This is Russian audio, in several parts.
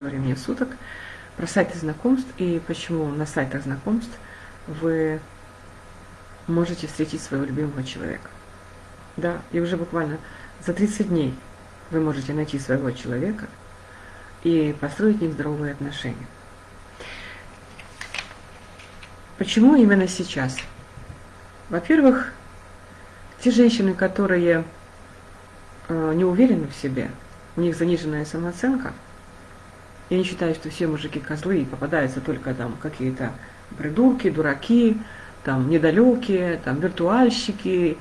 времени суток про сайты знакомств и почему на сайтах знакомств вы можете встретить своего любимого человека. Да, и уже буквально за 30 дней вы можете найти своего человека и построить с ним здоровые отношения. Почему именно сейчас? Во-первых, те женщины, которые э, не уверены в себе, у них заниженная самооценка – я не считаю, что все мужики козлы и попадаются только там какие-то придурки, дураки, там недалекие, там виртуальщики,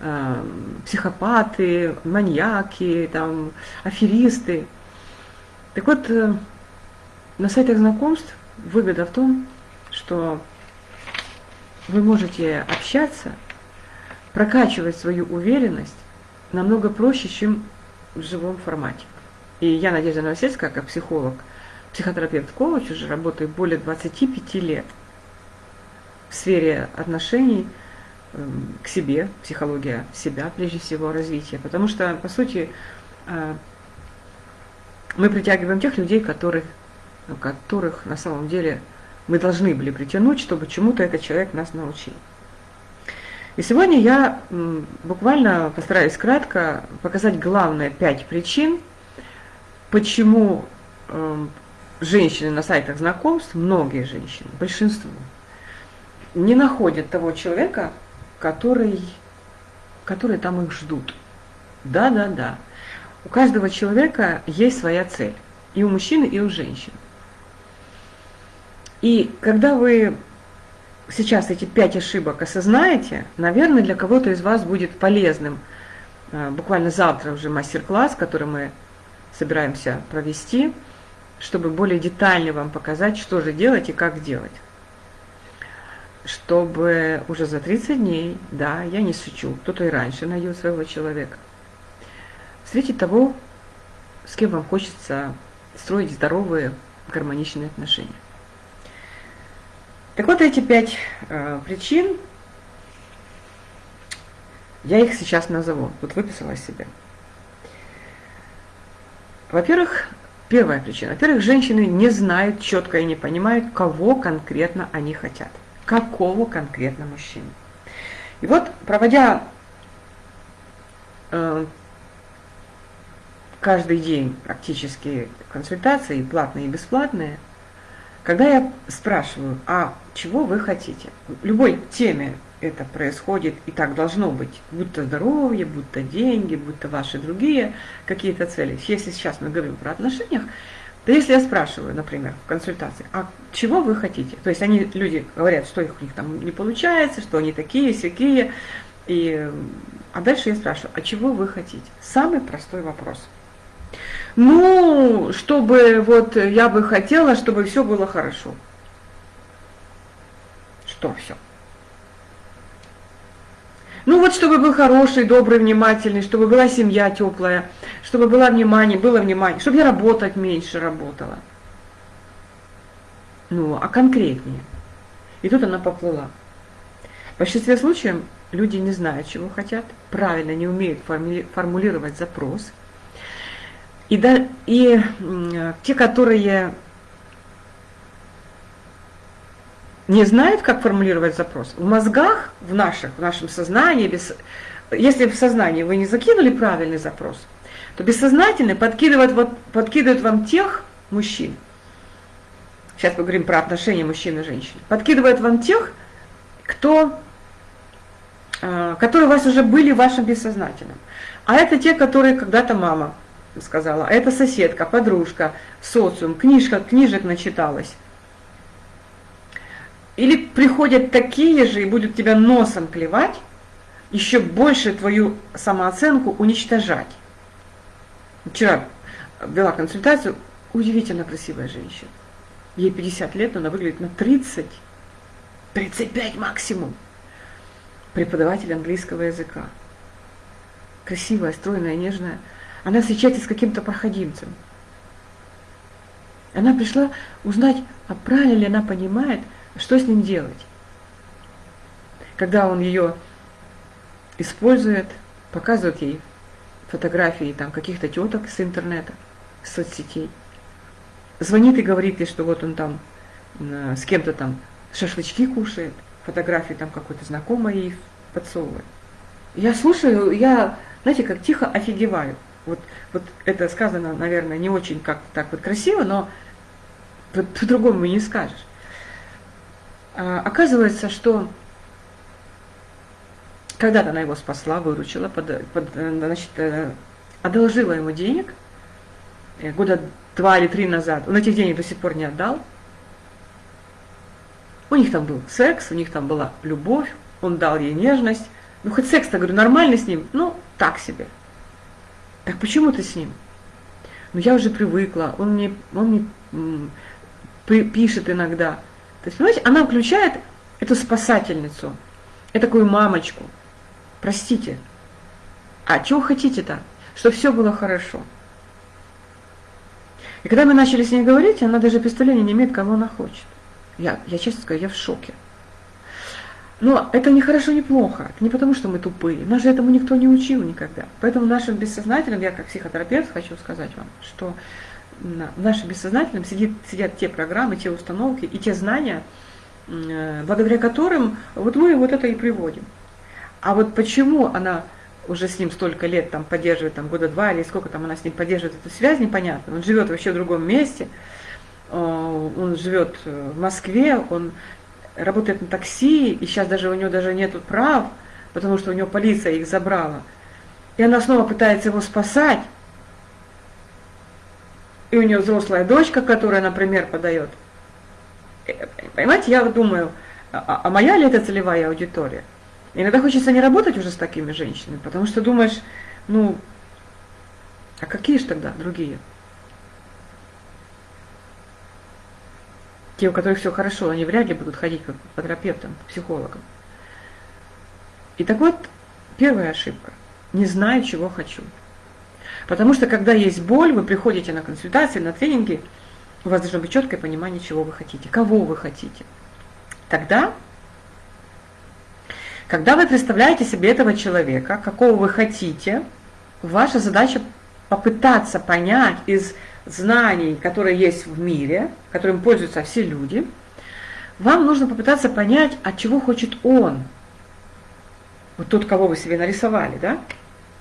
э, психопаты, маньяки, там аферисты. Так вот, э, на сайтах знакомств выгода в том, что вы можете общаться, прокачивать свою уверенность намного проще, чем в живом формате. И я, Надежда Новосельская, как психолог, психотерапевт-коуч, уже работаю более 25 лет в сфере отношений эм, к себе, психология себя, прежде всего, развития. Потому что, по сути, э, мы притягиваем тех людей, которых, которых на самом деле мы должны были притянуть, чтобы чему-то этот человек нас научил. И сегодня я буквально постараюсь кратко показать главные пять причин, почему эм, женщины на сайтах знакомств, многие женщины, большинство, не находят того человека, который, который там их ждут. Да, да, да. У каждого человека есть своя цель. И у мужчины, и у женщин. И когда вы сейчас эти пять ошибок осознаете, наверное, для кого-то из вас будет полезным э, буквально завтра уже мастер-класс, который мы собираемся провести, чтобы более детально вам показать, что же делать и как делать. Чтобы уже за 30 дней, да, я не шучу, кто-то и раньше найдет своего человека, встретить того, с кем вам хочется строить здоровые, гармоничные отношения. Так вот, эти пять э, причин, я их сейчас назову. Вот выписала себе. Во-первых, первая причина. Во-первых, женщины не знают четко и не понимают, кого конкретно они хотят. Какого конкретно мужчины. И вот, проводя э, каждый день практически консультации, платные и бесплатные, когда я спрашиваю, а чего вы хотите? Любой теме это происходит, и так должно быть, будь то здоровье, будь то деньги, будь то ваши другие какие-то цели. Если сейчас мы говорим про отношениях, то если я спрашиваю, например, в консультации, а чего вы хотите? То есть они, люди говорят, что их, у них там не получается, что они такие, всякие. И, а дальше я спрашиваю, а чего вы хотите? Самый простой вопрос. Ну, чтобы вот я бы хотела, чтобы все было хорошо. Что все? Ну вот, чтобы был хороший, добрый, внимательный, чтобы была семья теплая, чтобы было внимание, было внимание, чтобы я работать меньше работала. Ну, а конкретнее. И тут она поплыла. В большинстве случаев люди не знают, чего хотят, правильно не умеют формулировать запрос. И, да, и те, которые не знают, как формулировать запрос. В мозгах, в наших, в нашем сознании, без, если в сознании вы не закинули правильный запрос, то бессознательно подкидывает, вот, подкидывает вам тех мужчин, сейчас поговорим про отношения мужчин и женщин, подкидывает вам тех, кто, э, которые у вас уже были в вашем бессознательном. А это те, которые когда-то мама сказала, а это соседка, подружка, социум, книжка, книжек начиталась. Или приходят такие же и будут тебя носом клевать, еще больше твою самооценку уничтожать. Вчера вела консультацию, удивительно красивая женщина. Ей 50 лет, но она выглядит на 30, 35 максимум. Преподаватель английского языка. Красивая, стройная, нежная. Она встречается с каким-то проходимцем. Она пришла узнать, а правильно ли она понимает, что с ним делать? Когда он ее использует, показывает ей фотографии там каких-то теток с интернета, с соцсетей. звонит и говорит ей, что вот он там э, с кем-то там шашлычки кушает, фотографии там какой-то знакомой ей подсовывает. Я слушаю, я, знаете, как тихо офигеваю. Вот, вот это сказано, наверное, не очень как так вот красиво, но по-другому не скажешь. А, оказывается, что когда-то она его спасла, выручила, под, под, значит, э, одолжила ему денег, э, года два или три назад, он этих денег до сих пор не отдал. У них там был секс, у них там была любовь, он дал ей нежность. Ну, хоть секс-то, говорю, нормальный с ним, ну, так себе. Так почему ты с ним? Ну, я уже привыкла, он мне, он мне пишет иногда. То есть, понимаете, она включает эту спасательницу, такую мамочку. Простите, а чего хотите-то? Чтобы все было хорошо. И когда мы начали с ней говорить, она даже представления не имеет, кого она хочет. Я, я честно скажу, я в шоке. Но это не хорошо, не плохо. Не потому, что мы тупые. Нас же этому никто не учил никогда. Поэтому в нашем бессознательном, я как психотерапевт хочу сказать вам, что в нашем бессознательном сидит, сидят те программы, те установки и те знания, э, благодаря которым вот мы вот это и приводим. А вот почему она уже с ним столько лет там поддерживает, там года два или сколько там она с ним поддерживает эту связь, непонятно. Он живет вообще в другом месте, э, он живет в Москве, он работает на такси, и сейчас даже у него даже нет прав, потому что у него полиция их забрала. И она снова пытается его спасать. И у нее взрослая дочка, которая, например, подает. Э, понимаете, я думаю, а, а моя ли это целевая аудитория? Иногда хочется не работать уже с такими женщинами, потому что думаешь, ну, а какие же тогда другие? Те, у которых все хорошо, они вряд ли будут ходить к терапевтам, психологам. И так вот, первая ошибка. Не знаю, чего хочу. Потому что когда есть боль, вы приходите на консультации, на тренинги, у вас должно быть четкое понимание, чего вы хотите, кого вы хотите. Тогда когда вы представляете себе этого человека, какого вы хотите, ваша задача попытаться понять из знаний, которые есть в мире, которым пользуются все люди, вам нужно попытаться понять, от чего хочет он. Вот тот, кого вы себе нарисовали, да?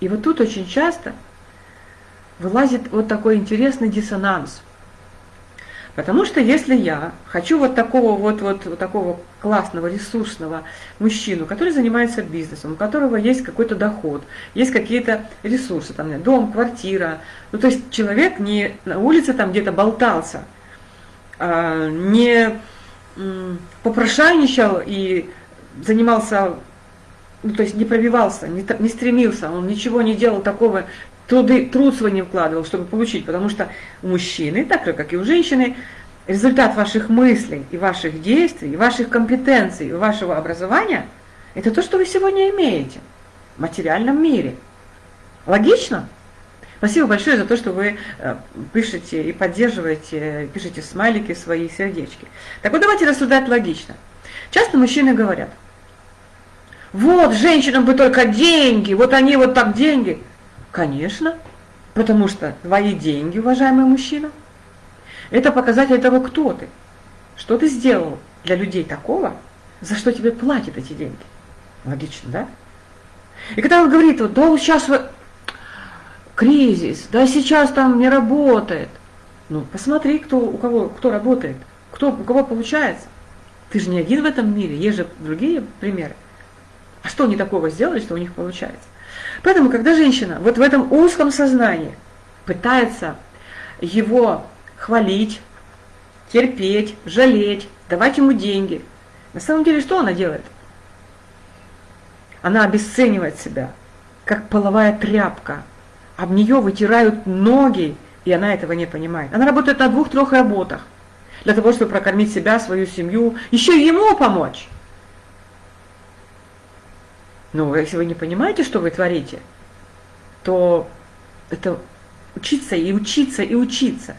И вот тут очень часто вылазит вот такой интересный диссонанс – Потому что если я хочу вот такого вот, вот, вот такого классного, ресурсного мужчину, который занимается бизнесом, у которого есть какой-то доход, есть какие-то ресурсы, там, дом, квартира, ну то есть человек не на улице там где-то болтался, а, не попрошайничал и занимался, ну то есть не пробивался, не, не стремился, он ничего не делал такого труды, труд свой не вкладывал, чтобы получить, потому что у мужчины, так же, как и у женщины, результат ваших мыслей и ваших действий, и ваших компетенций, и вашего образования – это то, что вы сегодня имеете в материальном мире. Логично? Спасибо большое за то, что вы э, пишете и поддерживаете, пишете смайлики, свои сердечки. Так вот давайте рассуждать логично. Часто мужчины говорят, вот, женщинам бы только деньги, вот они вот так деньги. Конечно, потому что твои деньги, уважаемый мужчина, это показатель того, кто ты. Что ты сделал для людей такого, за что тебе платят эти деньги. Логично, да? И когда он говорит, вот, да, сейчас вы... кризис, да сейчас там не работает. Ну, посмотри, кто, у кого, кто работает, кто, у кого получается. Ты же не один в этом мире, есть же другие примеры. А что они такого сделали, что у них получается? Поэтому, когда женщина вот в этом узком сознании пытается его хвалить, терпеть, жалеть, давать ему деньги, на самом деле что она делает? Она обесценивает себя, как половая тряпка. Об нее вытирают ноги, и она этого не понимает. Она работает на двух-трех работах для того, чтобы прокормить себя, свою семью, еще и ему помочь. Но если вы не понимаете, что вы творите, то это учиться и учиться и учиться.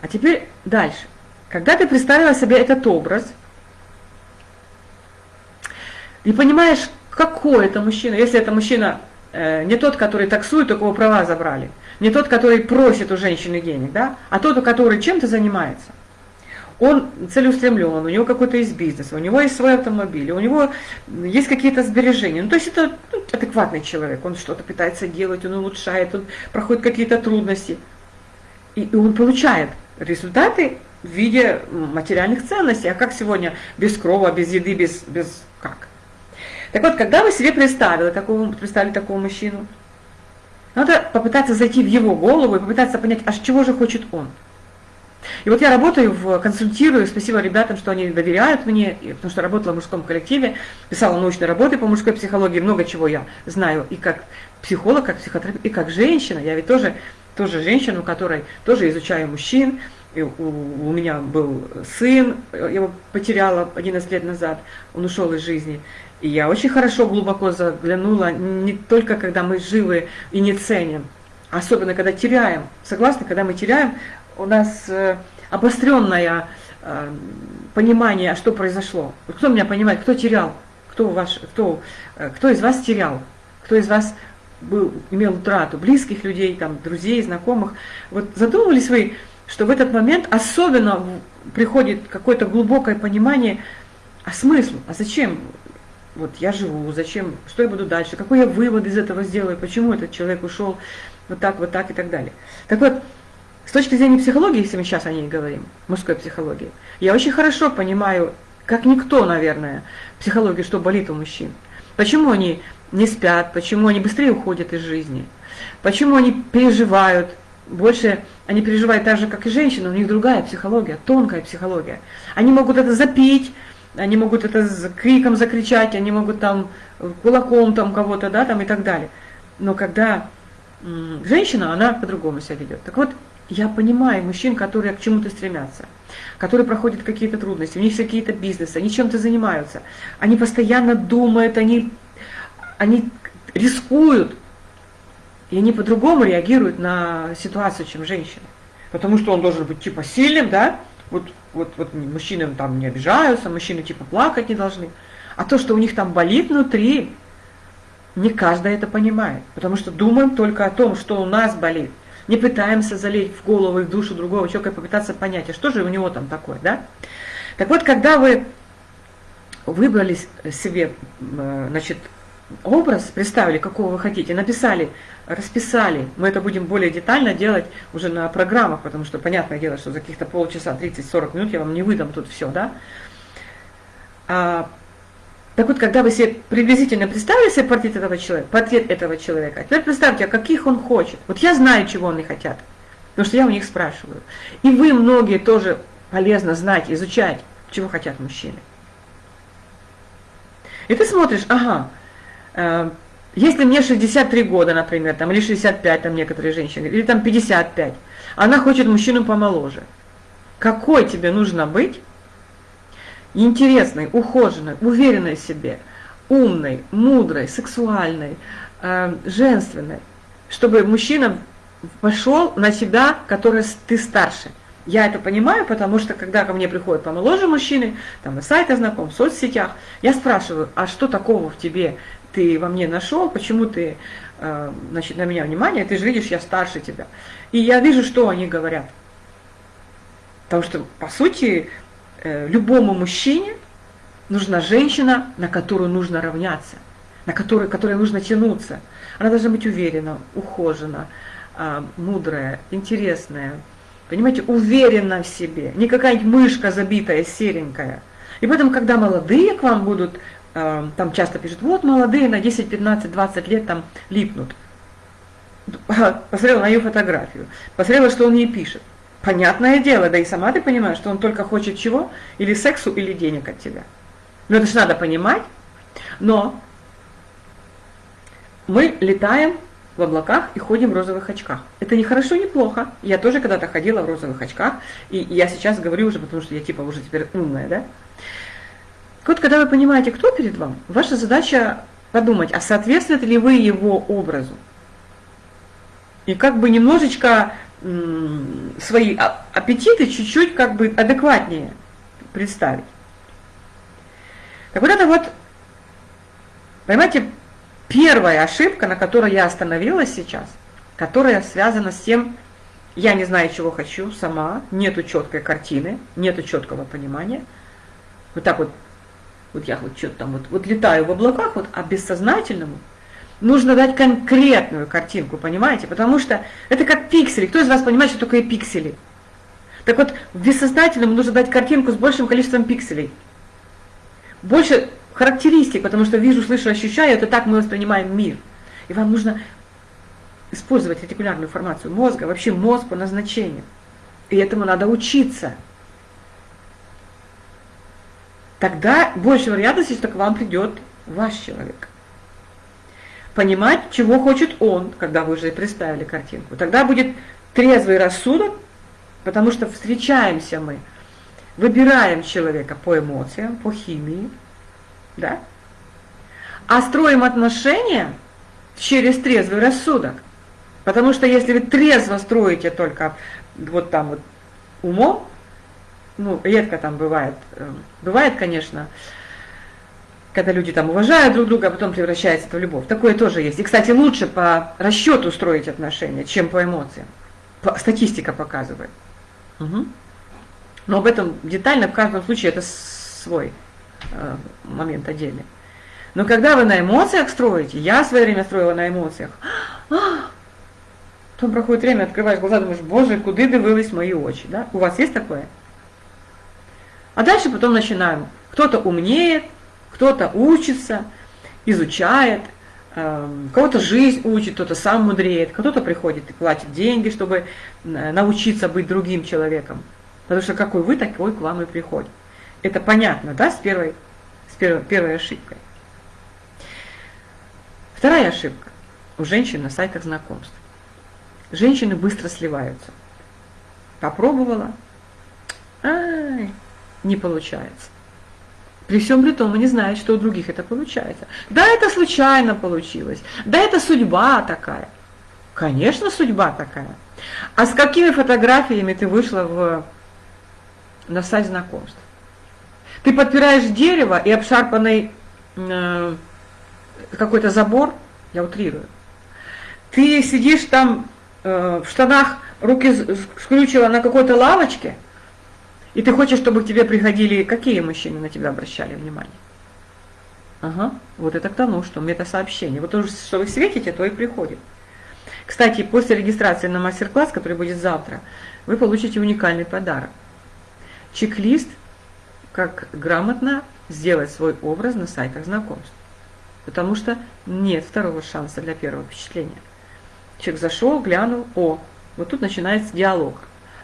А теперь дальше. Когда ты представила себе этот образ, и понимаешь, какой это мужчина, если это мужчина э, не тот, который таксует, у кого права забрали, не тот, который просит у женщины денег, да, а тот, который чем-то занимается. Он целеустремлен, у него какой-то есть бизнес, у него есть свой автомобиль, у него есть какие-то сбережения. Ну, то есть это ну, адекватный человек, он что-то пытается делать, он улучшает, он проходит какие-то трудности. И, и он получает результаты в виде материальных ценностей. А как сегодня без крова, без еды, без, без как? Так вот, когда вы себе представили такого, представили такого мужчину, надо попытаться зайти в его голову и попытаться понять, а чего же хочет он. И вот я работаю, в, консультирую, спасибо ребятам, что они доверяют мне, потому что работала в мужском коллективе, писала научные работы по мужской психологии, много чего я знаю и как психолог, как психотерапевт, и как женщина. Я ведь тоже, тоже женщина, у которой тоже изучаю мужчин, и у, у меня был сын, я его потеряла 11 лет назад, он ушел из жизни. И я очень хорошо, глубоко заглянула, не только когда мы живы и не ценим, особенно когда теряем. Согласны, когда мы теряем, у нас э, обостренное э, понимание, что произошло. Кто меня понимает, кто терял, кто, ваш, кто, э, кто из вас терял, кто из вас был, имел утрату, близких людей, там, друзей, знакомых. Вот задумывались вы, что в этот момент особенно приходит какое-то глубокое понимание, а смысл, а зачем вот я живу, зачем, что я буду дальше, какой я вывод из этого сделаю, почему этот человек ушел вот так, вот так и так далее. Так вот, точки зрения психологии, если мы сейчас о ней говорим, мужской психологии, я очень хорошо понимаю, как никто, наверное, психологии, что болит у мужчин. Почему они не спят, почему они быстрее уходят из жизни, почему они переживают, больше они переживают так же, как и женщины, у них другая психология, тонкая психология. Они могут это запить, они могут это с криком закричать, они могут там кулаком там кого-то, да, там и так далее. Но когда женщина, она по-другому себя ведет. Так вот, я понимаю мужчин, которые к чему-то стремятся, которые проходят какие-то трудности, у них какие-то бизнесы, они чем-то занимаются, они постоянно думают, они, они рискуют, и они по-другому реагируют на ситуацию, чем женщины. Потому что он должен быть типа сильным, да, вот, вот, вот мужчины там не обижаются, мужчины типа плакать не должны. А то, что у них там болит внутри, не каждый это понимает. Потому что думаем только о том, что у нас болит не пытаемся залезть в голову и в душу другого человека попытаться понять, а что же у него там такое, да? Так вот, когда вы выбрали себе, э, значит, образ, представили, какого вы хотите, написали, расписали, мы это будем более детально делать уже на программах, потому что, понятное дело, что за каких-то полчаса, 30-40 минут я вам не выдам тут все, да? Так вот, когда вы себе приблизительно представили себе портрет этого человека, портрет этого человека, теперь представьте, а каких он хочет. Вот я знаю, чего они хотят, потому что я у них спрашиваю. И вы многие тоже полезно знать, изучать, чего хотят мужчины. И ты смотришь, ага, э, если мне 63 года, например, там, или 65, там некоторые женщины, или там 55, она хочет мужчину помоложе. Какой тебе нужно быть, интересной, ухоженной, уверенной в себе, умной, мудрой, сексуальной, э, женственной, чтобы мужчина пошел на себя, который ты старше. Я это понимаю, потому что когда ко мне приходят помоложе мужчины, там на сайтах знаком, в соцсетях, я спрашиваю, а что такого в тебе ты во мне нашел, почему ты э, значит, на меня внимание, ты же видишь, я старше тебя. И я вижу, что они говорят. Потому что, по сути, любому мужчине нужна женщина, на которую нужно равняться, на которую, которой нужно тянуться. Она должна быть уверена, ухожена, а, мудрая, интересная, понимаете, уверена в себе, не какая-нибудь мышка забитая, серенькая. И поэтому, когда молодые к вам будут, а, там часто пишут, вот молодые на 10, 15, 20 лет там липнут. Посмотрела на ее фотографию, посмотрела, что он ей пишет. Понятное дело, да и сама ты понимаешь, что он только хочет чего? Или сексу, или денег от тебя. Но это же надо понимать. Но мы летаем в облаках и ходим в розовых очках. Это не хорошо, не плохо. Я тоже когда-то ходила в розовых очках, и я сейчас говорю уже, потому что я типа уже теперь умная, да? Вот когда вы понимаете, кто перед вами, ваша задача подумать, а соответствует ли вы его образу. И как бы немножечко свои а, аппетиты чуть-чуть как бы адекватнее представить. Так вот это вот, понимаете, первая ошибка, на которой я остановилась сейчас, которая связана с тем, я не знаю, чего хочу сама, нету четкой картины, нету четкого понимания. Вот так вот, вот я вот что-то там вот, вот летаю в облаках, вот, а бессознательному нужно дать конкретную картинку, понимаете? Потому что это как пиксели. Кто из вас понимает, что такое пиксели? Так вот, в бессознательном нужно дать картинку с большим количеством пикселей. Больше характеристик, потому что вижу, слышу, ощущаю, это так мы воспринимаем мир. И вам нужно использовать ретикулярную формацию мозга, вообще мозг по назначению. И этому надо учиться. Тогда больше вероятности, что к вам придет ваш человек. Понимать, чего хочет он, когда вы уже представили картинку. Тогда будет трезвый рассудок, потому что встречаемся мы, выбираем человека по эмоциям, по химии, да? А строим отношения через трезвый рассудок. Потому что если вы трезво строите только вот там вот умом, ну, редко там бывает, э, бывает, конечно, когда люди там уважают друг друга, а потом превращается это в любовь. Такое тоже есть. И, кстати, лучше по расчету строить отношения, чем по эмоциям. Статистика показывает. Угу. Но об этом детально в каждом случае это свой э, момент отдельный. Но когда вы на эмоциях строите, я в свое время строила на эмоциях, а, Потом проходит время, открываешь глаза, думаешь, боже, куда дивились мои очи. Да? У вас есть такое? А дальше потом начинаем. Кто-то умнеет, кто-то учится, изучает, э, кого-то жизнь учит, кто-то сам мудреет, кто-то приходит и платит деньги, чтобы э, научиться быть другим человеком. Потому что какой вы, такой к вам и приходит. Это понятно, да, с первой, с первой, первой ошибкой. Вторая ошибка у женщин на сайтах знакомств женщины быстро сливаются. Попробовала, ай, не получается. При всем при том, не знают, что у других это получается. Да, это случайно получилось. Да, это судьба такая. Конечно, судьба такая. А с какими фотографиями ты вышла в, на сайт знакомств? Ты подпираешь дерево и обшарпанный э, какой-то забор, я утрирую. Ты сидишь там Э, в штанах руки скрючила на какой-то лавочке, и ты хочешь, чтобы к тебе приходили, какие мужчины на тебя обращали внимание? Ага, вот это к тому, что метасообщение. Вот то, что вы светите, то и приходит. Кстати, после регистрации на мастер-класс, который будет завтра, вы получите уникальный подарок. Чек-лист, как грамотно сделать свой образ на сайтах знакомств. Потому что нет второго шанса для первого впечатления. Человек зашел, глянул, о, вот тут начинается диалог.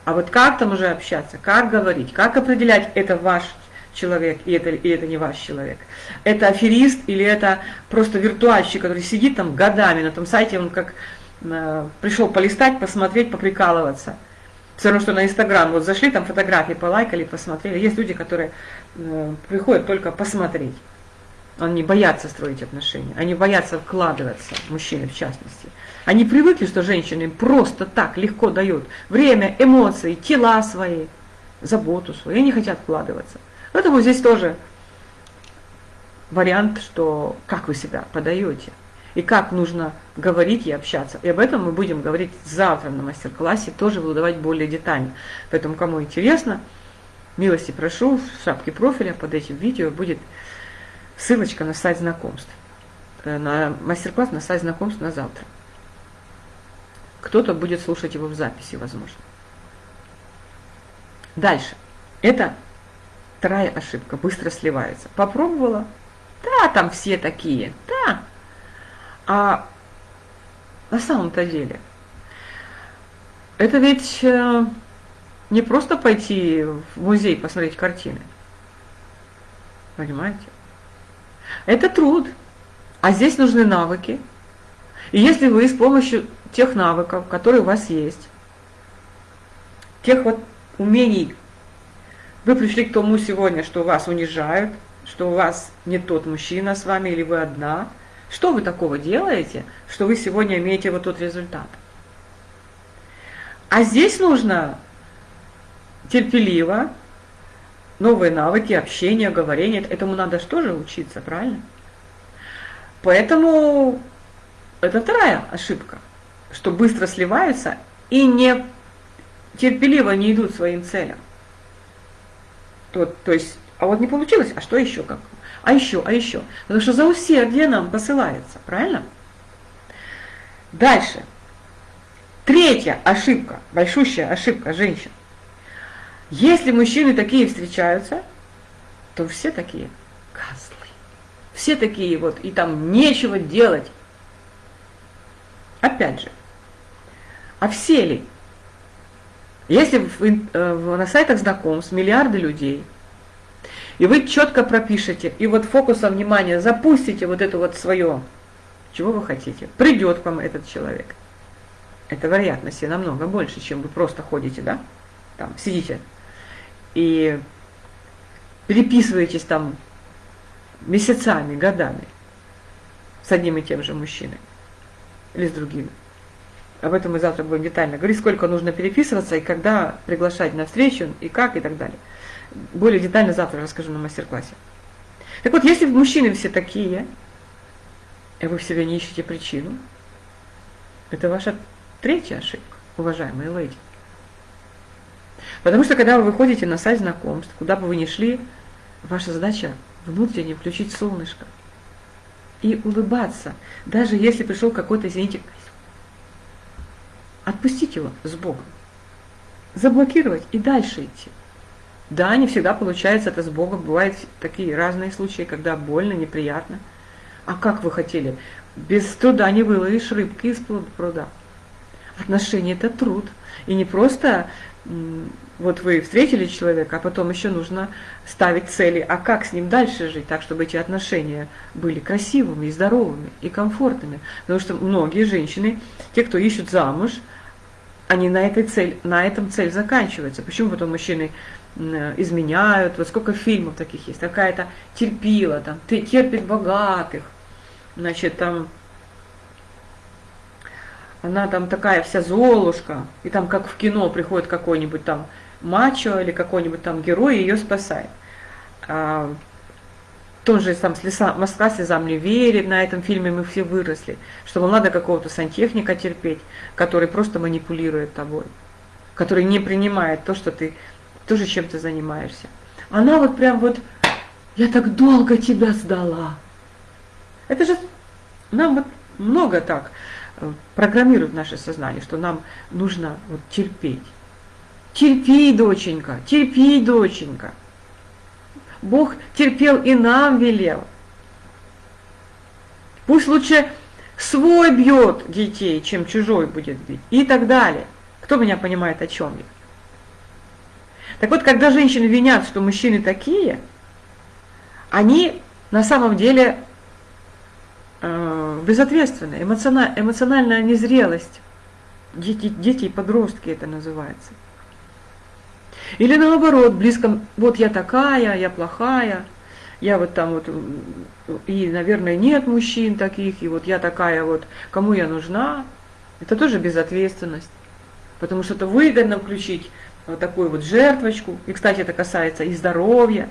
А вот как там уже общаться, как говорить, как определять, это ваш человек и это, и это не ваш человек. Это аферист или это просто виртуальщик, который сидит там годами на том сайте, он как э, пришел полистать, посмотреть, поприкалываться. Все равно, что на Инстаграм, вот зашли, там фотографии полайкали, посмотрели. Есть люди, которые э, приходят только посмотреть. Они боятся строить отношения, они боятся вкладываться, мужчины в частности. Они привыкли, что женщины им просто так легко дают время, эмоции, тела свои, заботу свою, и они хотят вкладываться. Поэтому здесь тоже вариант, что как вы себя подаете, и как нужно говорить и общаться. И об этом мы будем говорить завтра на мастер-классе, тоже буду давать более детально. Поэтому, кому интересно, милости прошу, в шапке профиля под этим видео будет ссылочка на сайт знакомств, э, на мастер-класс на сайт знакомств на завтра. Кто-то будет слушать его в записи, возможно. Дальше. Это вторая ошибка. Быстро сливается. Попробовала? Да, там все такие. Да. А на самом-то деле, это ведь э, не просто пойти в музей посмотреть картины. Понимаете? Это труд. А здесь нужны навыки. И если вы с помощью тех навыков, которые у вас есть, тех вот умений, вы пришли к тому сегодня, что вас унижают, что у вас не тот мужчина с вами или вы одна, что вы такого делаете, что вы сегодня имеете вот тот результат? А здесь нужно терпеливо, новые навыки, общения, говорения, этому надо что же учиться, правильно? Поэтому это вторая ошибка, что быстро сливаются и не терпеливо не идут своим целям. То, то есть, а вот не получилось, а что еще как? А еще, а еще. Потому что за усердие нам посылается, правильно? Дальше. Третья ошибка, большущая ошибка женщин. Если мужчины такие встречаются, то все такие козлы. Все такие вот, и там нечего делать. Опять же, а все ли? Если в, э, на сайтах знакомств миллиарды людей, и вы четко пропишете, и вот фокусом внимания запустите вот это вот свое, чего вы хотите, придет к вам этот человек. Это вероятности намного больше, чем вы просто ходите, да, там, сидите и переписываетесь там месяцами, годами с одним и тем же мужчиной или с другими. Об этом мы завтра будем детально говорить, сколько нужно переписываться и когда приглашать на встречу, и как, и так далее. Более детально завтра расскажу на мастер-классе. Так вот, если мужчины все такие, и вы в себе не ищете причину, это ваша третья ошибка, уважаемые леди. Потому что когда вы выходите на сайт знакомств, куда бы вы ни шли, ваша задача внутренне включить солнышко и улыбаться, даже если пришел какой-то, извините, отпустить его с Богом, заблокировать и дальше идти. Да, не всегда получается это с Богом, бывают такие разные случаи, когда больно, неприятно. А как вы хотели? Без труда не выловишь рыбки из пруда. Отношения – это труд. И не просто вот вы встретили человека, а потом еще нужно ставить цели, а как с ним дальше жить, так, чтобы эти отношения были красивыми здоровыми и комфортными. Потому что многие женщины, те, кто ищут замуж, они на, этой цель, на этом цель заканчивается. Почему потом мужчины изменяют, вот сколько фильмов таких есть, какая-то терпила, там, терпит богатых, значит, там она там такая вся золушка, и там как в кино приходит какой-нибудь там мачо или какой-нибудь там герой ее спасает. А, тоже там слеса, Москва слезам не верит, на этом фильме мы все выросли, что надо какого-то сантехника терпеть, который просто манипулирует тобой, который не принимает то, что ты тоже чем-то занимаешься. Она вот прям вот, я так долго тебя сдала. Это же нам вот много так программирует наше сознание, что нам нужно вот терпеть. Терпи, доченька, терпи, доченька. Бог терпел и нам велел. Пусть лучше свой бьет детей, чем чужой будет бить. И так далее. Кто меня понимает, о чем я? Так вот, когда женщины винят, что мужчины такие, они на самом деле э, безответственные, эмоциональ, эмоциональная незрелость. Дети, дети и подростки это называется. Или наоборот, близко, вот я такая, я плохая, я вот там вот, и, наверное, нет мужчин таких, и вот я такая вот, кому я нужна, это тоже безответственность. Потому что это выгодно включить вот такую вот жертвочку, и, кстати, это касается и здоровья,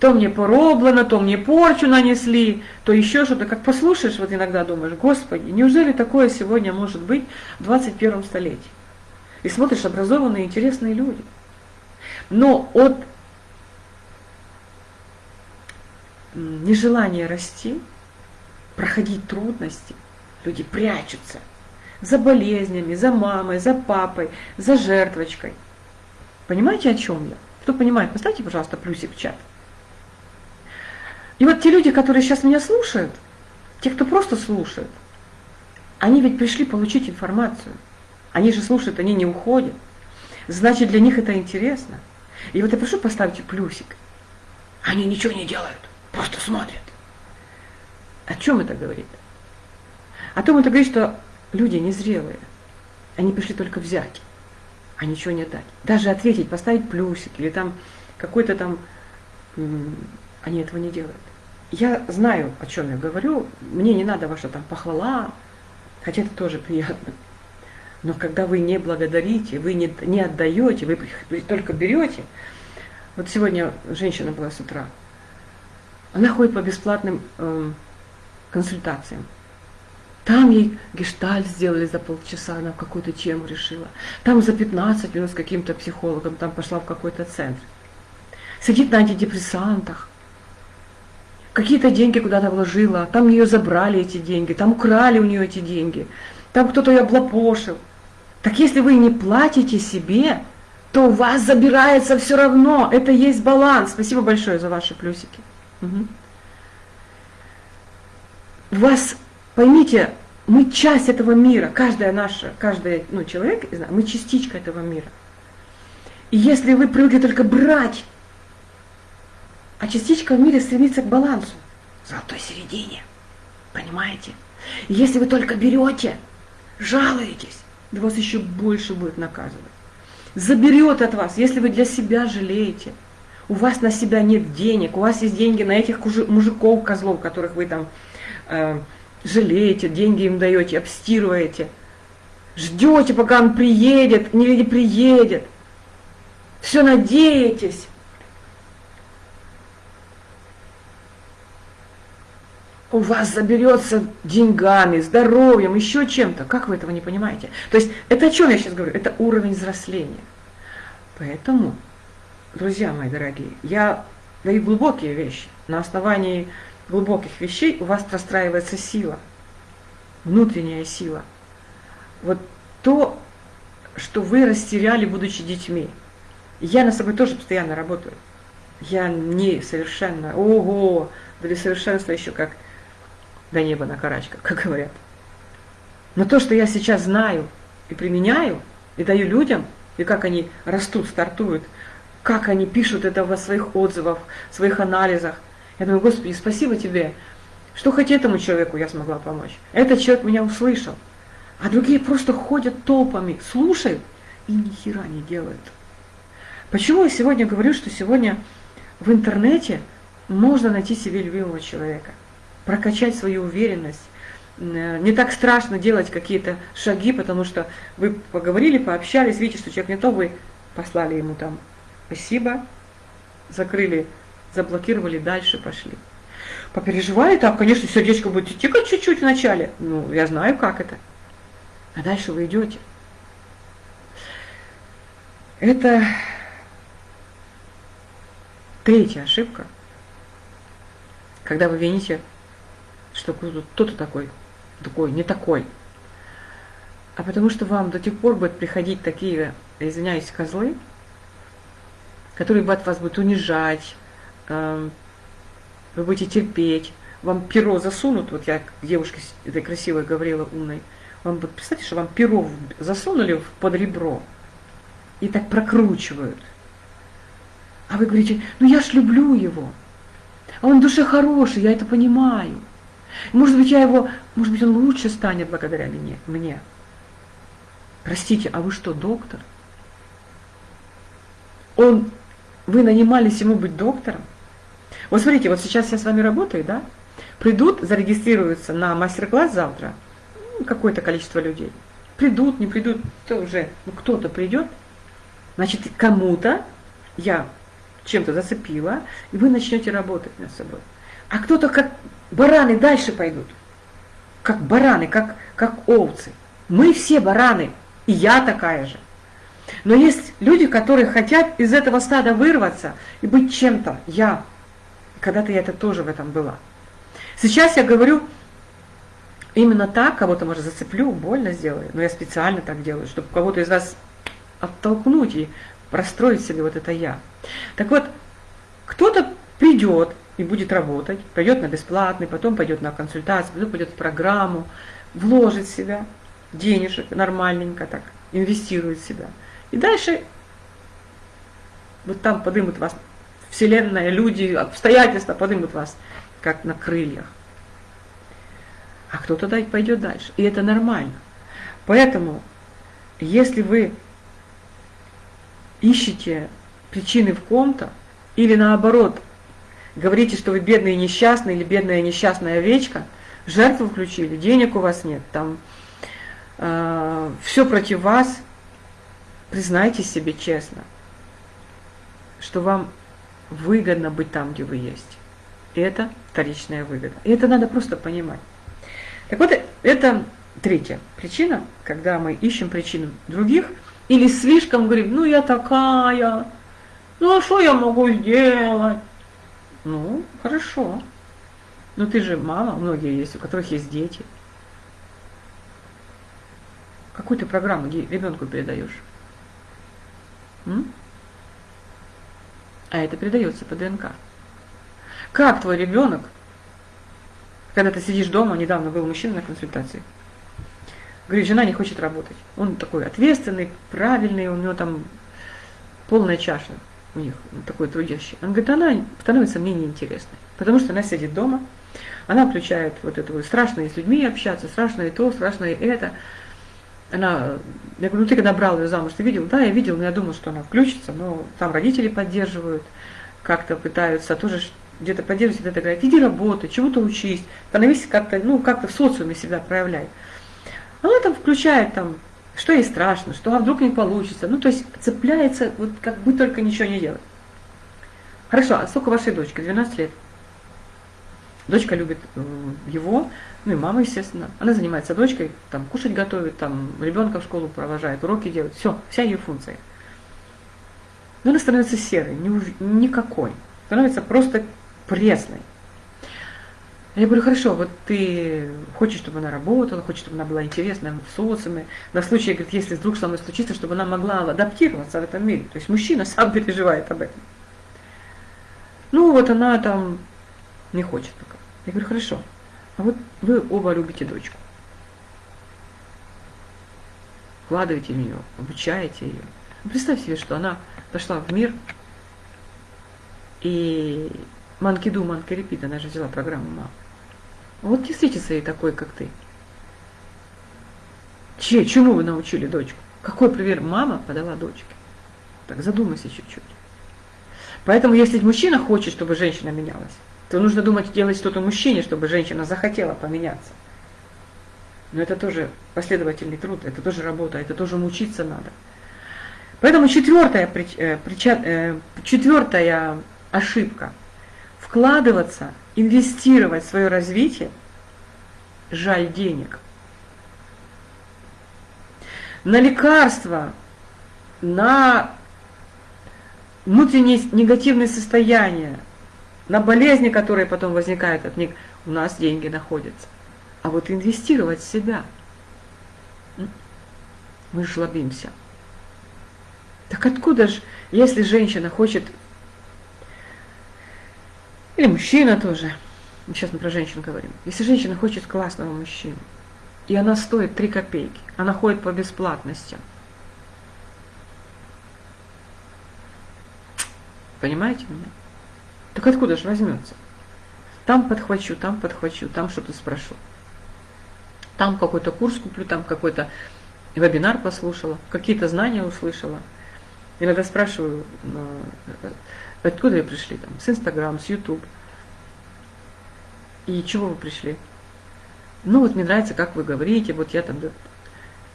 то мне пороблено, то мне порчу нанесли, то еще что-то. Как послушаешь, вот иногда думаешь, Господи, неужели такое сегодня может быть в 21 столетии? И смотришь, образованные, интересные люди. Но от нежелания расти, проходить трудности, люди прячутся за болезнями, за мамой, за папой, за жертвочкой. Понимаете, о чем я? Кто понимает, поставьте, пожалуйста, плюсик в чат. И вот те люди, которые сейчас меня слушают, те, кто просто слушают, они ведь пришли получить информацию. Они же слушают, они не уходят. Значит, для них это интересно. И вот я прошу поставить плюсик. Они ничего не делают, просто смотрят. О чем это говорит? О том это говорит, что люди незрелые. Они пришли только взять, а ничего не дать. Даже ответить, поставить плюсик или там какой-то там... Они этого не делают. Я знаю, о чем я говорю. Мне не надо ваша там похвала, хотя это тоже приятно. Но когда вы не благодарите, вы не, не отдаете, вы только берете. Вот сегодня женщина была с утра. Она ходит по бесплатным э, консультациям. Там ей гештальт сделали за полчаса, она какую-то тему решила. Там за 15 минут с каким-то психологом, там пошла в какой-то центр. Сидит на антидепрессантах. Какие-то деньги куда-то вложила, там ее забрали эти деньги, там украли у нее эти деньги, там кто-то ее облапошил. Так если вы не платите себе, то у вас забирается все равно. Это есть баланс. Спасибо большое за ваши плюсики. Угу. У вас Поймите, мы часть этого мира, каждая наша, каждый ну, человек, мы частичка этого мира. И если вы привыкли только брать, а частичка в мире стремится к балансу, золотой середине, понимаете? Если вы только берете, жалуетесь, да вас еще больше будет наказывать. Заберет от вас, если вы для себя жалеете, у вас на себя нет денег, у вас есть деньги на этих мужиков, козлов, которых вы там э, жалеете, деньги им даете, обстирываете. Ждете, пока он приедет, не приедет. Все надеетесь. У вас заберется деньгами, здоровьем, еще чем-то. Как вы этого не понимаете? То есть это о чем я сейчас говорю? Это уровень взросления. Поэтому, друзья мои дорогие, я даю глубокие вещи на основании глубоких вещей у вас простраивается сила, внутренняя сила. Вот то, что вы растеряли, будучи детьми. Я на собой тоже постоянно работаю. Я не совершенно, ого, для совершенства еще как до неба на карачках, как говорят. Но то, что я сейчас знаю и применяю, и даю людям, и как они растут, стартуют, как они пишут это в своих отзывах, своих анализах, я думаю, Господи, спасибо тебе, что хоть этому человеку я смогла помочь. Этот человек меня услышал. А другие просто ходят толпами, слушают и ни хера не делают. Почему я сегодня говорю, что сегодня в интернете можно найти себе любимого человека, прокачать свою уверенность, не так страшно делать какие-то шаги, потому что вы поговорили, пообщались, видите, что человек не то, вы послали ему там спасибо, закрыли заблокировали, дальше пошли. Попереживали так, конечно, сердечко будет тикать чуть-чуть вначале. Ну, я знаю, как это. А дальше вы идете. Это третья ошибка, когда вы вините, что кто-то такой, такой, не такой. А потому что вам до тех пор будут приходить такие, извиняюсь, козлы, которые будут вас будут унижать, вы будете терпеть, вам перо засунут, вот я девушке этой красивой говорила, умной, вам вот представьте, что вам перо засунули под ребро и так прокручивают. А вы говорите, ну я ж люблю его, а он душе хороший, я это понимаю. Может быть, я его, может быть, он лучше станет благодаря мне. мне. Простите, а вы что, доктор? Он, вы нанимались ему быть доктором? Вот смотрите, вот сейчас я с вами работаю, да? Придут, зарегистрируются на мастер-класс завтра, ну, какое-то количество людей. Придут, не придут, то уже, ну кто-то придет, значит, кому-то я чем-то зацепила, и вы начнете работать над собой. А кто-то как бараны дальше пойдут, как бараны, как, как овцы. Мы все бараны, и я такая же. Но есть люди, которые хотят из этого стада вырваться и быть чем-то. Я когда-то я это тоже в этом была. Сейчас я говорю именно так, кого-то, может, зацеплю, больно сделаю, но я специально так делаю, чтобы кого-то из вас оттолкнуть и простроить себе вот это «я». Так вот, кто-то придет и будет работать, пойдет на бесплатный, потом пойдет на консультацию, потом пойдет в программу, вложит себя, денежек нормальненько так, инвестирует себя. И дальше вот там подымут вас Вселенная, люди, обстоятельства поднимут вас, как на крыльях. А кто-то пойдет дальше. И это нормально. Поэтому, если вы ищете причины в ком-то, или наоборот, говорите, что вы бедный и несчастный, или бедная и несчастная овечка, жертву включили, денег у вас нет, там э, все против вас, признайтесь себе честно, что вам выгодно быть там, где вы есть. это вторичная выгода. И это надо просто понимать. Так вот, это третья причина, когда мы ищем причину других, или слишком говорим, ну я такая, ну а что я могу сделать? Ну, хорошо. Но ты же мама, многие есть, у которых есть дети. Какую ты программу ребенку передаешь? М? А это передается по ДНК. Как твой ребенок, когда ты сидишь дома, недавно был мужчина на консультации, говорит, жена не хочет работать. Он такой ответственный, правильный, у него там полная чаша у них, такой трудящий. Он говорит, она становится мне неинтересной, потому что она сидит дома, она включает вот это вот страшное с людьми общаться, страшное то, страшное это. Она, я говорю, ну ты когда брал ее замуж, ты видел? Да, я видел, но я думал, что она включится, но там родители поддерживают, как-то пытаются тоже где-то поддерживать, где-то говорят, иди работай, чему-то учись, становись как-то, ну, как-то в социуме себя проявляй. Она там включает там, что ей страшно, что а вдруг не получится. Ну, то есть цепляется, вот как бы только ничего не делать. Хорошо, а сколько вашей дочки? 12 лет. Дочка любит э, его, ну и мама, естественно. Она занимается дочкой, там кушать готовит, там ребенка в школу провожает, уроки делает. Все, вся ее функция. Но она становится серой, никакой. Становится просто пресной. Я говорю, хорошо, вот ты хочешь, чтобы она работала, хочешь, чтобы она была интересна в социуме, на случай, говорит, если вдруг со мной случится, чтобы она могла адаптироваться в этом мире. То есть мужчина сам переживает об этом. Ну, вот она там не хочет пока. Я говорю, хорошо, а вот вы оба любите дочку. Вкладываете в нее, обучаете ее. Представь себе, что она пошла в мир, и Манкиду, Манкарепит, она же взяла программу мам. Вот не встретится ей такой, как ты. Че, чему вы научили дочку? Какой пример мама подала дочке? Так задумайся чуть-чуть. Поэтому, если мужчина хочет, чтобы женщина менялась, то нужно думать, делать что-то мужчине, чтобы женщина захотела поменяться. Но это тоже последовательный труд, это тоже работа, это тоже мучиться надо. Поэтому четвертая, э, э, четвертая ошибка – вкладываться, инвестировать в свое развитие, жаль денег. На лекарства, на внутренние негативные состояния, на болезни, которые потом возникают от них, у нас деньги находятся. А вот инвестировать в себя, мы жлобимся. Так откуда же, если женщина хочет или мужчина тоже. Сейчас мы про женщин говорим. Если женщина хочет классного мужчину, и она стоит 3 копейки, она ходит по бесплатности. Понимаете меня? Так откуда же возьмется? Там подхвачу, там подхвачу, там что-то спрошу. Там какой-то курс куплю, там какой-то вебинар послушала, какие-то знания услышала. Иногда спрашиваю, Откуда вы пришли? Там, с Инстаграм, с Ютуб. И чего вы пришли? Ну вот мне нравится, как вы говорите, вот я там...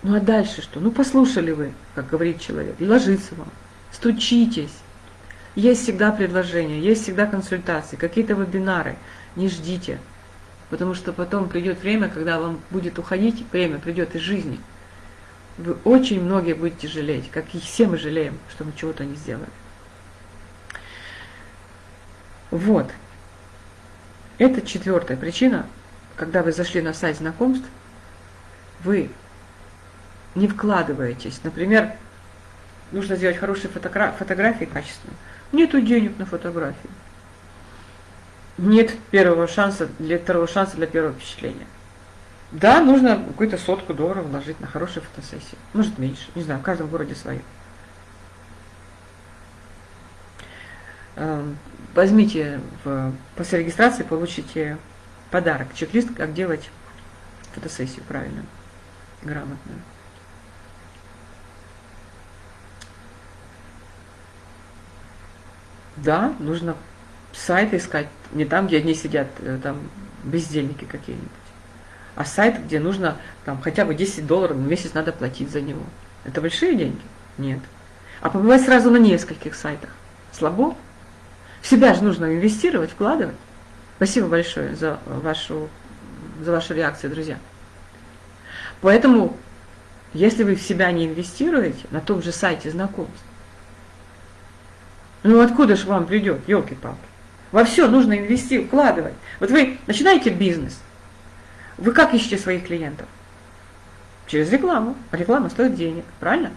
Ну а дальше что? Ну послушали вы, как говорит человек, и ложится вам. Стучитесь. Есть всегда предложения, есть всегда консультации, какие-то вебинары. Не ждите. Потому что потом придет время, когда вам будет уходить, время придет из жизни. Вы очень многие будете жалеть, как и все мы жалеем, что мы чего-то не сделали. Вот. Это четвертая причина, когда вы зашли на сайт знакомств, вы не вкладываетесь. Например, нужно сделать хорошие фотографии качественные. Нету денег на фотографии. Нет первого шанса для второго шанса для первого впечатления. Да, нужно какую-то сотку долларов вложить на хорошую фотосессию. Может меньше, не знаю, в каждом городе свое. Возьмите в, после регистрации, получите подарок, чек-лист, как делать фотосессию правильно, грамотно. Да, нужно сайт искать, не там, где одни сидят, э, там бездельники какие-нибудь, а сайт, где нужно там хотя бы 10 долларов в месяц надо платить за него. Это большие деньги? Нет. А побывать сразу на нескольких сайтах. Слабо? В себя же нужно инвестировать, вкладывать. Спасибо большое за вашу, за вашу реакцию, друзья. Поэтому, если вы в себя не инвестируете, на том же сайте знакомств, ну откуда же вам придет, елки-палки? Во все нужно инвестировать, вкладывать. Вот вы начинаете бизнес, вы как ищете своих клиентов? Через рекламу. Реклама стоит денег, правильно?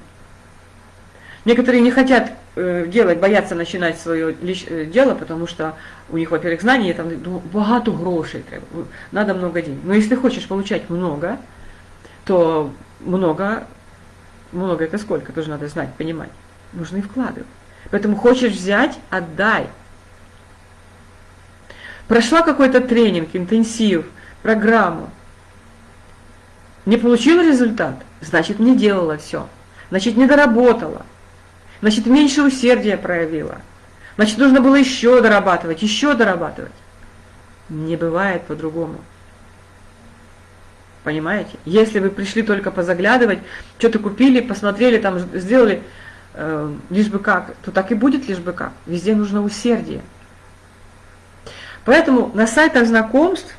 Некоторые не хотят делать, боятся начинать свое э, дело, потому что у них, во-первых, знания, там багато грошей треба, надо много денег. Но если хочешь получать много, то много, много это сколько, тоже надо знать, понимать. Нужно и вкладывать. Поэтому хочешь взять, отдай. Прошла какой-то тренинг, интенсив, программу. Не получила результат, значит не делала все. Значит не доработала. Значит меньше усердия проявила. Значит нужно было еще дорабатывать, еще дорабатывать. Не бывает по-другому. Понимаете? Если вы пришли только позаглядывать, что-то купили, посмотрели, там сделали, э, лишь бы как, то так и будет лишь бы как. Везде нужно усердие. Поэтому на сайтах знакомств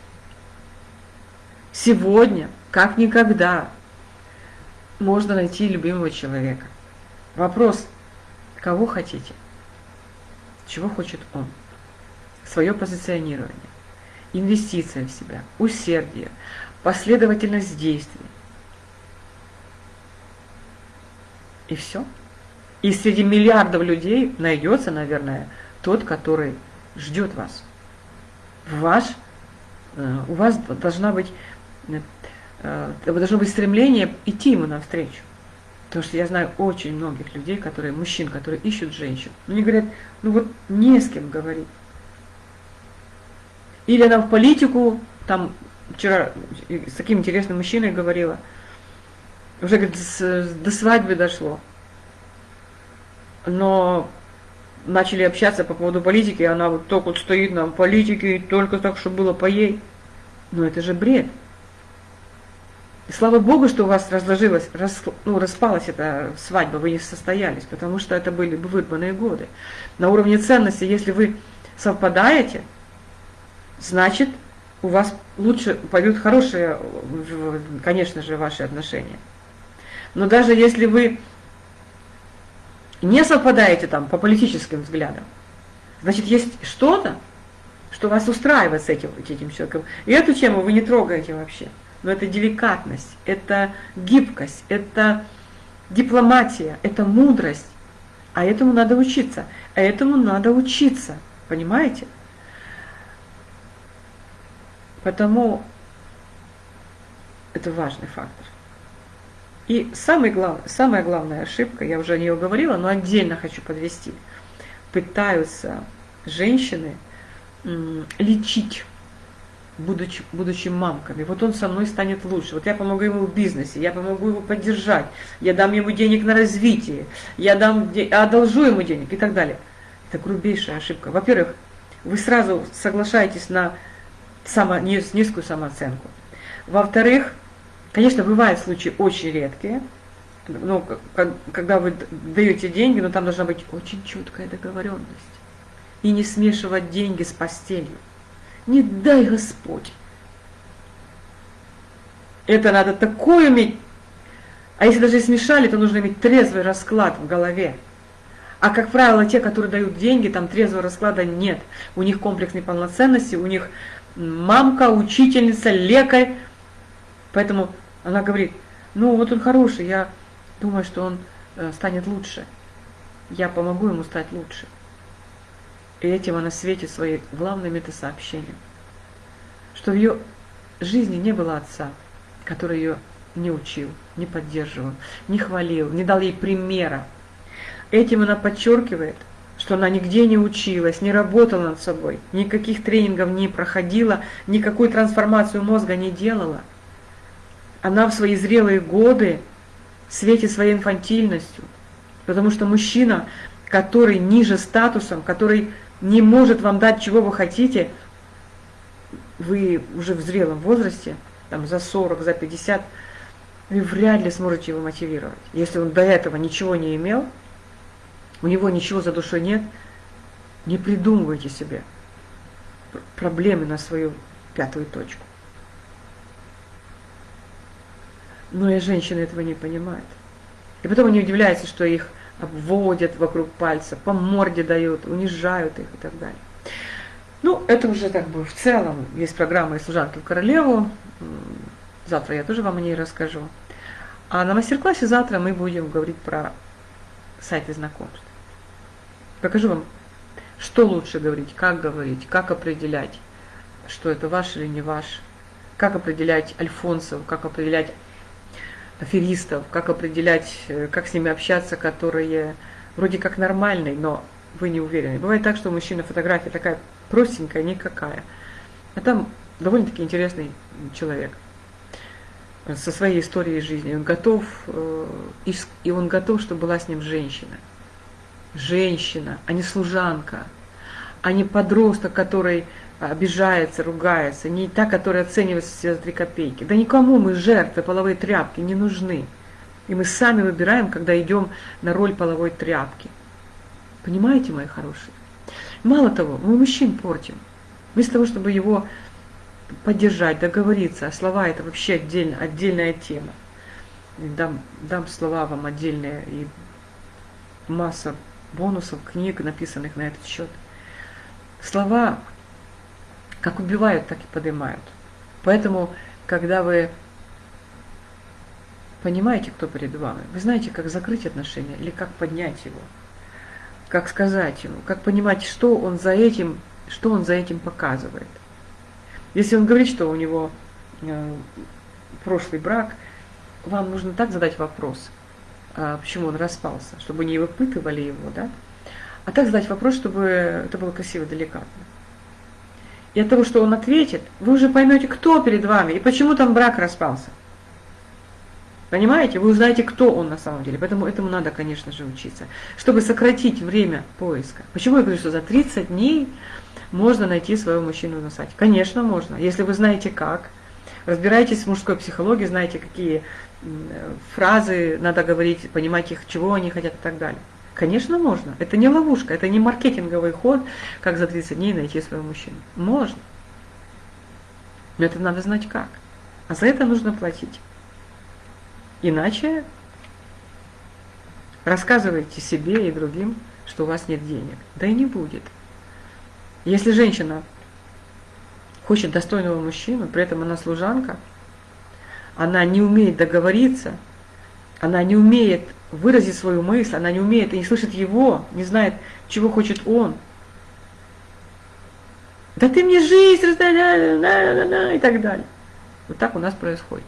сегодня, как никогда, можно найти любимого человека. Вопрос, кого хотите, чего хочет он, свое позиционирование, инвестиция в себя, усердие, последовательность действий. И все. И среди миллиардов людей найдется, наверное, тот, который ждет вас. Ваш, э, у вас должна быть, э, должно быть стремление идти ему навстречу. Потому что я знаю очень многих людей, которые, мужчин, которые ищут женщин. Но они говорят, ну вот не с кем говорить. Или она в политику, там вчера с таким интересным мужчиной говорила, уже говорит, с, до свадьбы дошло. Но начали общаться по поводу политики, и она вот только вот стоит на политике, только так, чтобы было по ей. Но это же бред. И слава Богу, что у вас разложилась, рас, ну, распалась эта свадьба, вы не состоялись, потому что это были бы вырванные годы. На уровне ценности, если вы совпадаете, значит, у вас лучше пойдут хорошие, конечно же, ваши отношения. Но даже если вы не совпадаете там по политическим взглядам, значит, есть что-то, что вас устраивает с этим, этим человеком. И эту тему вы не трогаете вообще. Но это деликатность, это гибкость, это дипломатия, это мудрость. А этому надо учиться. А этому надо учиться. Понимаете? Потому это важный фактор. И самый глав, самая главная ошибка, я уже о нее говорила, но отдельно хочу подвести. Пытаются женщины лечить, будучи, будучи мамками. Вот он со мной станет лучше. Вот я помогу ему в бизнесе, я помогу его поддержать, я дам ему денег на развитие, я дам, одолжу ему денег и так далее. Это грубейшая ошибка. Во-первых, вы сразу соглашаетесь на само, низкую самооценку. Во-вторых, конечно, бывают случаи очень редкие, но когда вы даете деньги, но там должна быть очень четкая договоренность. И не смешивать деньги с постелью. Не дай Господь. Это надо такое иметь. А если даже смешали, то нужно иметь трезвый расклад в голове. А как правило, те, которые дают деньги, там трезвого расклада нет. У них комплекс неполноценности, у них мамка, учительница, лекарь. Поэтому она говорит, ну вот он хороший, я думаю, что он э, станет лучше. Я помогу ему стать лучше. И этим она светит своей главным это сообщением. Что в ее жизни не было отца, который ее не учил, не поддерживал, не хвалил, не дал ей примера. Этим она подчеркивает – что она нигде не училась, не работала над собой, никаких тренингов не проходила, никакую трансформацию мозга не делала. Она в свои зрелые годы светит своей инфантильностью, потому что мужчина, который ниже статусом, который не может вам дать, чего вы хотите, вы уже в зрелом возрасте, там за 40, за 50, вы вряд ли сможете его мотивировать. Если он до этого ничего не имел, у него ничего за душой нет, не придумывайте себе. проблемы на свою пятую точку. Но и женщины этого не понимают. И потом они удивляются, что их обводят вокруг пальца, по морде дают, унижают их и так далее. Ну, это уже как бы в целом есть программа служанки в королеву. Завтра я тоже вам о ней расскажу. А на мастер-классе завтра мы будем говорить про сайты знакомств. Покажу вам, что лучше говорить, как говорить, как определять, что это ваш или не ваш, как определять альфонсов, как определять аферистов, как определять, э, как с ними общаться, которые вроде как нормальные, но вы не уверены. Бывает так, что у мужчины фотография такая простенькая, никакая, а там довольно-таки интересный человек со своей историей жизни. Он готов, э, и он готов, чтобы была с ним женщина. Женщина, а не служанка, а не подросток, который обижается, ругается, не та, которая оценивается все за три копейки. Да никому мы жертвы половой тряпки не нужны. И мы сами выбираем, когда идем на роль половой тряпки. Понимаете, мои хорошие? Мало того, мы мужчин портим. Вместо того, чтобы его поддержать, договориться, а слова это вообще отдельно, отдельная тема. Дам, дам слова вам отдельные и масса бонусов, книг, написанных на этот счет. Слова как убивают, так и поднимают. Поэтому, когда вы понимаете, кто перед вами, вы знаете, как закрыть отношения или как поднять его, как сказать ему, как понимать, что он за этим, что он за этим показывает. Если он говорит, что у него э, прошлый брак, вам нужно так задать вопрос, э, почему он распался, чтобы не выпытывали его, да? А так задать вопрос, чтобы это было красиво, деликатно. И от того, что он ответит, вы уже поймете, кто перед вами и почему там брак распался. Понимаете? Вы узнаете, кто он на самом деле. Поэтому этому надо, конечно же, учиться. Чтобы сократить время поиска. Почему я говорю, что за 30 дней можно найти своего мужчину на сайте? Конечно, можно. Если вы знаете как, разбираетесь в мужской психологии, знаете, какие фразы надо говорить, понимать их, чего они хотят и так далее. Конечно, можно. Это не ловушка, это не маркетинговый ход, как за 30 дней найти своего мужчину. Можно. Но это надо знать как. А за это нужно платить. Иначе рассказывайте себе и другим, что у вас нет денег. Да и не будет. Если женщина хочет достойного мужчину, при этом она служанка, она не умеет договориться, она не умеет выразить свою мысль, она не умеет и не слышит его, не знает, чего хочет он. Да ты мне жизнь и так далее. Вот так у нас происходит.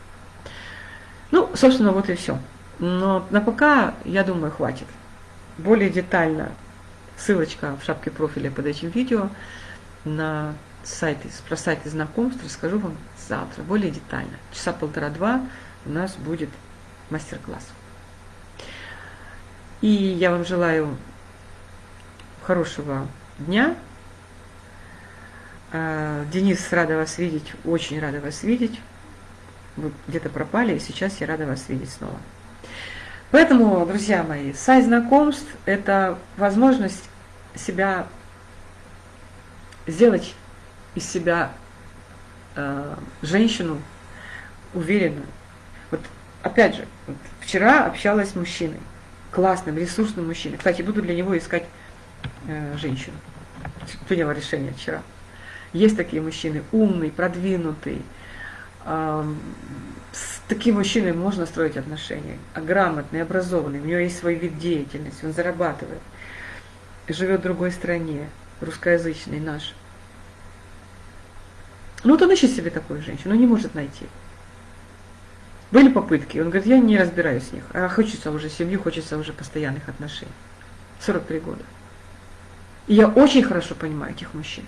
Ну, собственно, вот и все. Но на пока, я думаю, хватит. Более детально ссылочка в шапке профиля под этим видео на сайты, про сайты знакомств расскажу вам завтра, более детально. Часа полтора-два у нас будет мастер-класс. И я вам желаю хорошего дня. А, Денис, рада вас видеть, очень рада вас видеть. Вы где-то пропали, и сейчас я рада вас видеть снова. Поэтому, друзья мои, сайт знакомств – это возможность себя сделать из себя э, женщину уверенную. Вот опять же, вот вчера общалась с мужчиной классным, ресурсным мужчиной. Кстати, буду для него искать э, женщину. Приняла решение вчера. Есть такие мужчины, умный, продвинутый. Э, с таким мужчиной можно строить отношения. А грамотный, образованный, у него есть свой вид деятельности, он зарабатывает. Живет в другой стране, русскоязычный наш. Ну вот он ищет себе такую женщину, но не может найти. Были попытки. Он говорит, я не разбираюсь в них. А хочется уже семью, хочется уже постоянных отношений. 43 года. И я очень хорошо понимаю этих мужчин.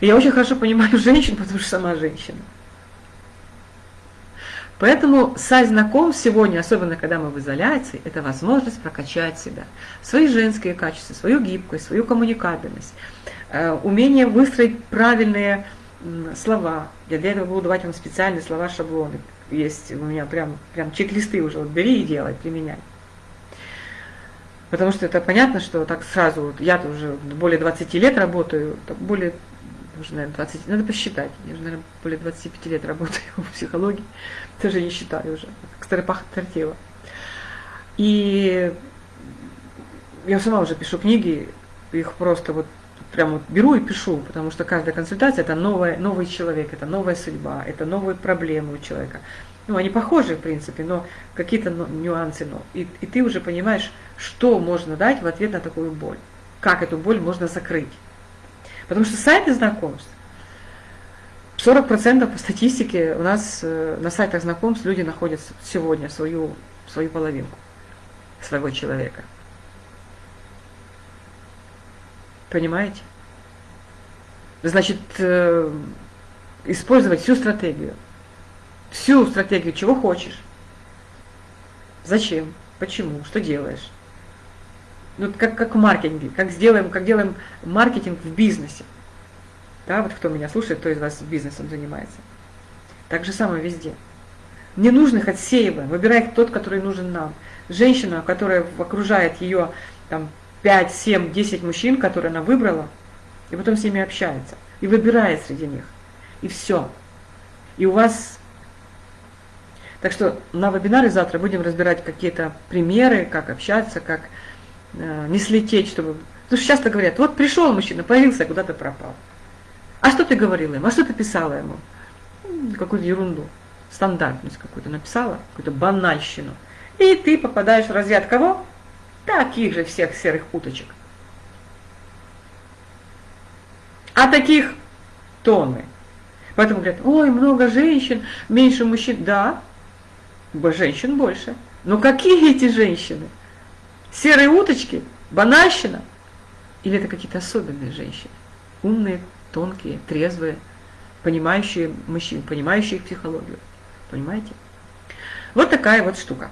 И я очень хорошо понимаю женщин, потому что сама женщина. Поэтому сайт знакомств сегодня, особенно когда мы в изоляции, это возможность прокачать себя, свои женские качества, свою гибкость, свою коммуникабельность, э, умение выстроить правильные слова. Я для этого буду давать вам специальные слова, шаблоны есть у меня прям, прям чек-листы уже, вот бери и делай, применяй. Потому что это понятно, что так сразу, вот я уже более 20 лет работаю, более уже, наверное, 20, надо посчитать, я уже, наверное, более 25 лет работаю в психологии, даже не считаю уже, как старопаха тортила. И я сама уже пишу книги, их просто вот прям беру и пишу, потому что каждая консультация это новая, новый человек, это новая судьба, это новые проблемы у человека. Ну, они похожи, в принципе, но какие-то нюансы. Но. И, и ты уже понимаешь, что можно дать в ответ на такую боль. Как эту боль можно закрыть. Потому что сайты знакомств, 40% по статистике у нас э, на сайтах знакомств люди находят сегодня свою, свою половинку, своего человека. Понимаете? Значит, э, использовать всю стратегию. Всю стратегию, чего хочешь. Зачем? Почему? Что делаешь? Ну, как, как в маркетинге, как, сделаем, как делаем маркетинг в бизнесе. Да, вот кто меня слушает, кто из вас бизнесом занимается. Так же самое везде. Не нужных отсеиваем, выбирай тот, который нужен нам. Женщина, которая окружает ее там, 5, 7, 10 мужчин, которые она выбрала, и потом с ними общается, и выбирает среди них. И все. И у вас... Так что на вебинаре завтра будем разбирать какие-то примеры, как общаться, как э, не слететь, чтобы... Потому что часто говорят, вот пришел мужчина, появился, куда-то пропал. А что ты говорила ему? А что ты писала ему? Какую-то ерунду, стандартность какую-то написала, какую-то банальщину. И ты попадаешь в разряд кого? Таких же всех серых уточек. А таких тонны. Поэтому говорят, ой, много женщин, меньше мужчин. Да, женщин больше. Но какие эти женщины? Серые уточки? Банальщина? Или это какие-то особенные женщины? Умные, тонкие, трезвые, понимающие мужчин, понимающие их психологию. Понимаете? Вот такая вот штука.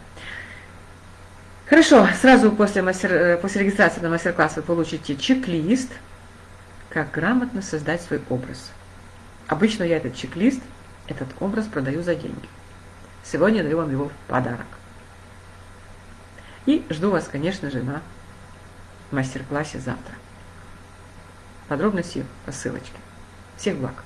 Хорошо, сразу после, мастер, э, после регистрации на мастер-класс вы получите чек-лист, как грамотно создать свой образ. Обычно я этот чек-лист, этот образ продаю за деньги. Сегодня даю вам его в подарок. И жду вас, конечно же, на мастер-классе завтра. Подробности по ссылочке. Всех благ!